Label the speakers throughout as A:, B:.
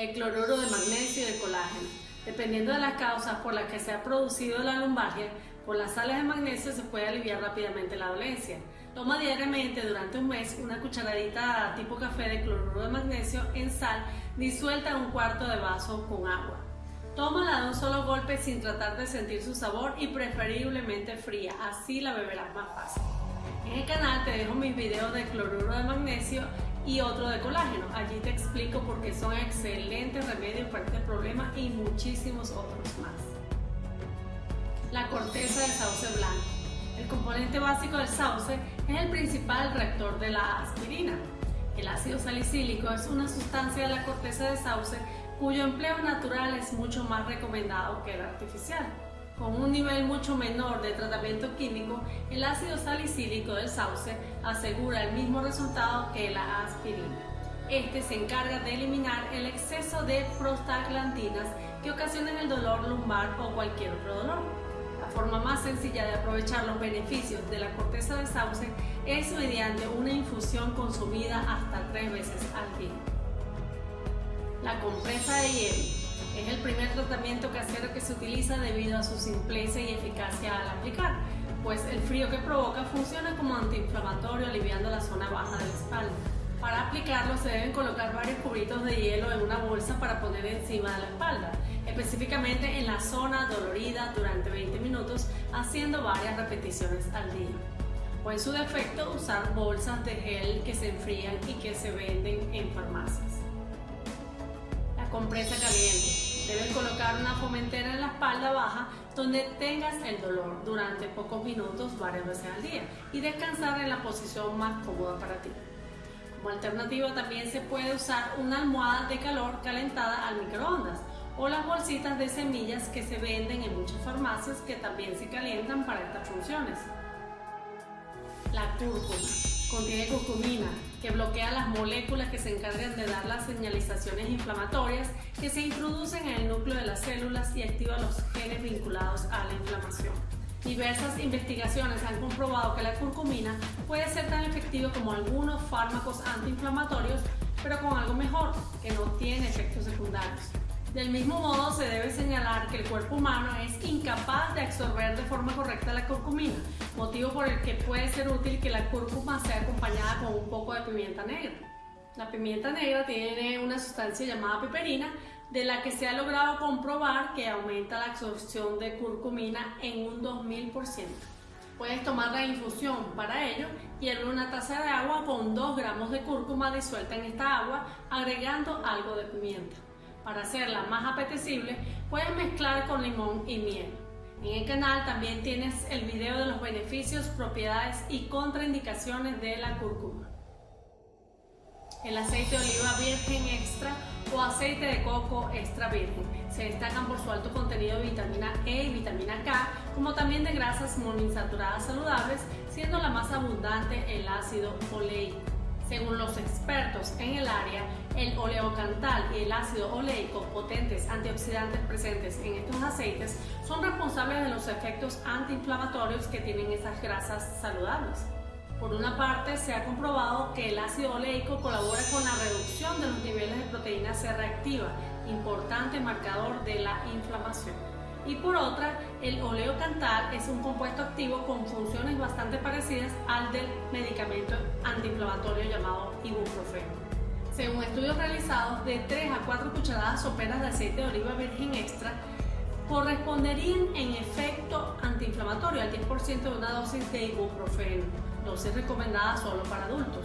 A: el cloruro de magnesio y el colágeno. Dependiendo de las causas por las que se ha producido la lumbalgia, con las sales de magnesio se puede aliviar rápidamente la dolencia. Toma diariamente durante un mes una cucharadita tipo café de cloruro de magnesio en sal disuelta en un cuarto de vaso con agua. Tómala de un solo golpe sin tratar de sentir su sabor y preferiblemente fría, así la beberás más fácil. En el canal te dejo mis videos de cloruro de magnesio y otro de colágeno. Allí te explico por qué son excelentes remedios para este problema y muchísimos otros más. La corteza de sauce blanco. El componente básico del sauce es el principal reactor de la aspirina. El ácido salicílico es una sustancia de la corteza de sauce cuyo empleo natural es mucho más recomendado que el artificial. Con un nivel mucho menor de tratamiento químico, el ácido salicílico del sauce asegura el mismo resultado que la aspirina. Este se encarga de eliminar el exceso de prostaglandinas que ocasionan el dolor lumbar o cualquier otro dolor. La forma más sencilla de aprovechar los beneficios de la corteza de sauce es mediante una infusión consumida hasta tres veces al día. La compresa de hielo tratamiento casero que se utiliza debido a su simpleza y eficacia al aplicar, pues el frío que provoca funciona como antiinflamatorio aliviando la zona baja de la espalda. Para aplicarlo se deben colocar varios cubitos de hielo en una bolsa para poner encima de la espalda, específicamente en la zona dolorida durante 20 minutos, haciendo varias repeticiones al día. O en su defecto usar bolsas de gel que se enfrían y que se venden en farmacias compresa caliente. Debes colocar una fomentera en la espalda baja donde tengas el dolor durante pocos minutos varias veces al día y descansar en la posición más cómoda para ti. Como alternativa también se puede usar una almohada de calor calentada al microondas o las bolsitas de semillas que se venden en muchas farmacias que también se calientan para estas funciones. La cúrcuma contiene curcumina, que bloquea las moléculas que se encargan de dar las señalizaciones inflamatorias que se introducen en el núcleo de las células y activa los genes vinculados a la inflamación. Diversas investigaciones han comprobado que la curcumina puede ser tan efectiva como algunos fármacos antiinflamatorios, pero con algo mejor, que no tiene efectos secundarios. Del mismo modo, se debe señalar que el cuerpo humano es incapaz de absorber de forma correcta la curcumina, motivo por el que puede ser útil que la cúrcuma sea acompañada con un poco de pimienta negra. La pimienta negra tiene una sustancia llamada piperina, de la que se ha logrado comprobar que aumenta la absorción de curcumina en un 2000%. Puedes tomar la infusión para ello, hierve una taza de agua con 2 gramos de cúrcuma disuelta en esta agua, agregando algo de pimienta. Para hacerla más apetecible, puedes mezclar con limón y miel. En el canal también tienes el video de los beneficios, propiedades y contraindicaciones de la cúrcuma. El aceite de oliva virgen extra o aceite de coco extra virgen se destacan por su alto contenido de vitamina E y vitamina K, como también de grasas monoinsaturadas saludables, siendo la más abundante el ácido oleico. Según los expertos en el área, el oleocantal y el ácido oleico, potentes antioxidantes presentes en estos aceites, son responsables de los efectos antiinflamatorios que tienen esas grasas saludables. Por una parte, se ha comprobado que el ácido oleico colabora con la reducción de los niveles de proteína C reactiva, importante marcador de la inflamación y por otra, el oleocantal es un compuesto activo con funciones bastante parecidas al del medicamento antiinflamatorio llamado ibuprofeno. Según estudios realizados, de 3 a 4 cucharadas soperas de aceite de oliva virgen extra corresponderían en efecto antiinflamatorio al 10% de una dosis de ibuprofeno, dosis recomendada solo para adultos.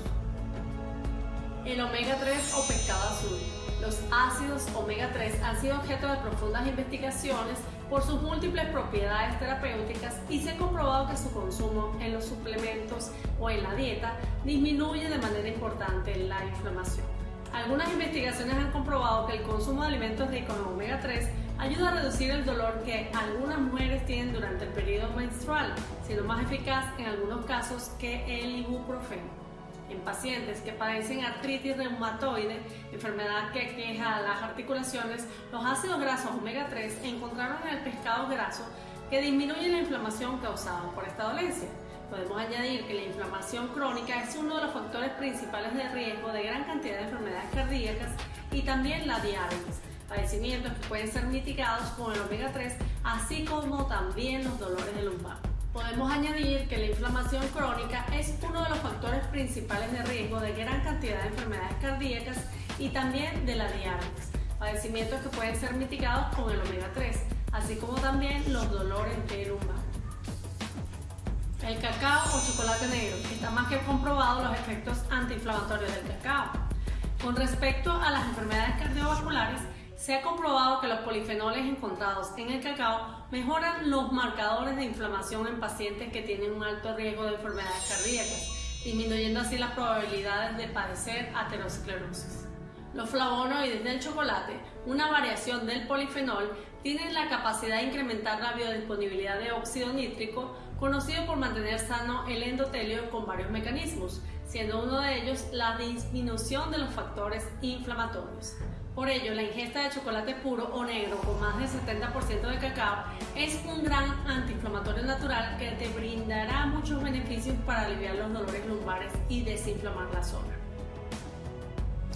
A: El omega 3 o pescado azul. Los ácidos omega 3 han sido objeto de profundas investigaciones por sus múltiples propiedades terapéuticas y se ha comprobado que su consumo en los suplementos o en la dieta disminuye de manera importante la inflamación. Algunas investigaciones han comprobado que el consumo de alimentos ricos en omega 3 ayuda a reducir el dolor que algunas mujeres tienen durante el periodo menstrual, siendo más eficaz en algunos casos que el ibuprofeno en pacientes que padecen artritis reumatoide, enfermedad que queja las articulaciones, los ácidos grasos omega 3 encontraron en el pescado graso que disminuye la inflamación causada por esta dolencia. Podemos añadir que la inflamación crónica es uno de los factores principales de riesgo de gran cantidad de enfermedades cardíacas y también la diabetes, padecimientos que pueden ser mitigados con el omega 3, así como también los dolores de lumbar. Podemos añadir que la inflamación crónica es uno de los factores principales de riesgo de gran cantidad de enfermedades cardíacas y también de la diabetes, padecimientos que pueden ser mitigados con el omega 3, así como también los dolores de lumbar. El cacao o chocolate negro. Está más que comprobado los efectos antiinflamatorios del cacao. Con respecto a las enfermedades cardiovasculares, se ha comprobado que los polifenoles encontrados en el cacao mejoran los marcadores de inflamación en pacientes que tienen un alto riesgo de enfermedades cardíacas, disminuyendo así las probabilidades de padecer aterosclerosis. Los flavonoides del chocolate, una variación del polifenol, tienen la capacidad de incrementar la biodisponibilidad de óxido nítrico, conocido por mantener sano el endotelio con varios mecanismos, siendo uno de ellos la disminución de los factores inflamatorios. Por ello, la ingesta de chocolate puro o negro con más del 70% de cacao es un gran antiinflamatorio natural que te brindará muchos beneficios para aliviar los dolores lumbares y desinflamar la zona.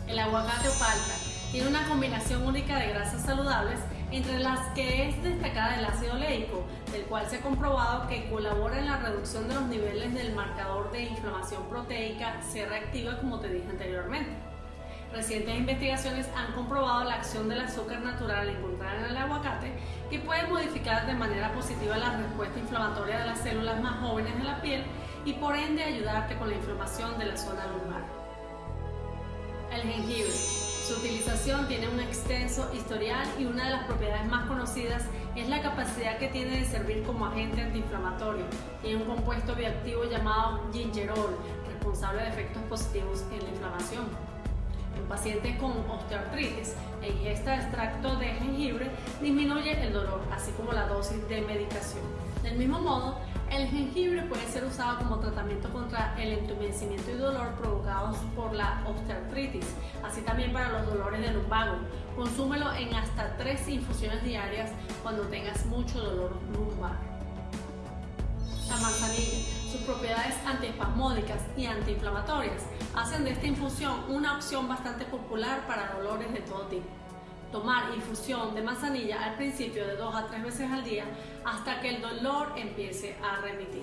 A: El aguacate o palta tiene una combinación única de grasas saludables entre las que es destacada el ácido oleico, del cual se ha comprobado que colabora en la reducción de los niveles del marcador de inflamación proteica C reactiva como te dije anteriormente. Recientes investigaciones han comprobado la acción del azúcar natural encontrada en el aguacate que puede modificar de manera positiva la respuesta inflamatoria de las células más jóvenes de la piel y por ende ayudarte con la inflamación de la zona lumbar. El jengibre. Su utilización tiene un extenso historial y una de las propiedades más conocidas es la capacidad que tiene de servir como agente antiinflamatorio. Tiene un compuesto bioactivo llamado gingerol, responsable de efectos positivos en la inflamación. En pacientes con osteoartritis, la ingesta de extracto de jengibre disminuye el dolor, así como la dosis de medicación. Del mismo modo, el jengibre puede ser usado como tratamiento contra el entumecimiento y dolor provocados por la osteoartritis, así también para los dolores del lumbago. Consúmelo en hasta tres infusiones diarias cuando tengas mucho dolor lumbar. Propiedades antiespasmódicas y antiinflamatorias hacen de esta infusión una opción bastante popular para dolores de todo tipo tomar infusión de manzanilla al principio de dos a tres veces al día hasta que el dolor empiece a remitir.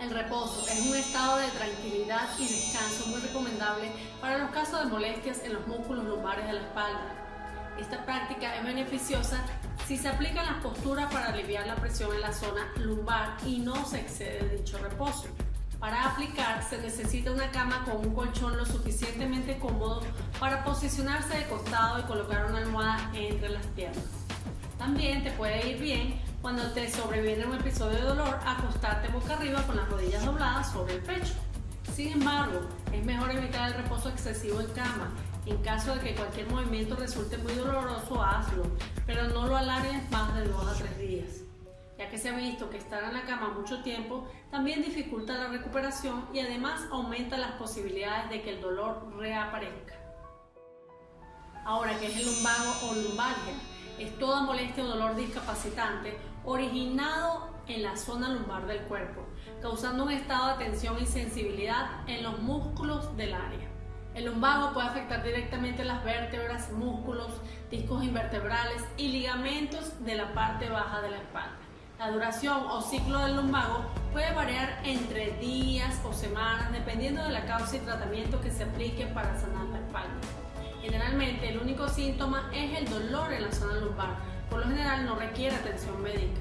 A: El reposo es un estado de tranquilidad y descanso muy recomendable para los casos de molestias en los músculos lumbares de la espalda. Esta práctica es beneficiosa si se aplican las posturas para aliviar la presión en la zona lumbar y no se excede dicho reposo. Para aplicar se necesita una cama con un colchón lo suficientemente cómodo para posicionarse de costado y colocar una almohada entre las piernas. También te puede ir bien cuando te sobreviene un episodio de dolor acostarte boca arriba con las rodillas dobladas sobre el pecho. Sin embargo, es mejor evitar el reposo excesivo en cama. En caso de que cualquier movimiento resulte muy doloroso, hazlo, pero no lo alargues más de 2 a 3 días ya que se ha visto que estar en la cama mucho tiempo también dificulta la recuperación y además aumenta las posibilidades de que el dolor reaparezca. Ahora, ¿qué es el lumbago o lumbalgia? Es toda molestia o dolor discapacitante originado en la zona lumbar del cuerpo, causando un estado de tensión y sensibilidad en los músculos del área. El lumbago puede afectar directamente las vértebras, músculos, discos invertebrales y ligamentos de la parte baja de la espalda. La duración o ciclo del lumbago puede variar entre días o semanas dependiendo de la causa y tratamiento que se aplique para sanar la espalda. Generalmente el único síntoma es el dolor en la zona lumbar, por lo general no requiere atención médica.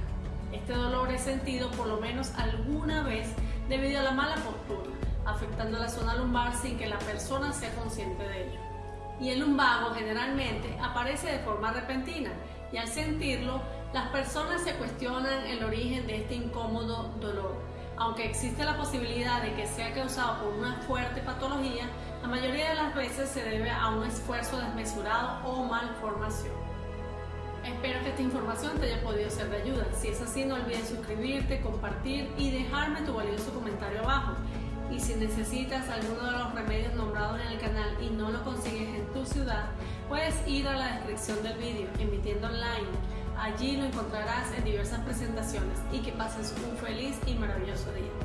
A: Este dolor es sentido por lo menos alguna vez debido a la mala postura, afectando la zona lumbar sin que la persona sea consciente de ello. Y el lumbago generalmente aparece de forma repentina y al sentirlo las personas se cuestionan el origen de este incómodo dolor. Aunque existe la posibilidad de que sea causado por una fuerte patología, la mayoría de las veces se debe a un esfuerzo desmesurado o malformación. Espero que esta información te haya podido ser de ayuda. Si es así, no olvides suscribirte, compartir y dejarme tu valioso comentario abajo. Y si necesitas alguno de los remedios nombrados en el canal y no lo consigues en tu ciudad, puedes ir a la descripción del vídeo, emitiendo online Allí lo encontrarás en diversas presentaciones y que pases un feliz y maravilloso día.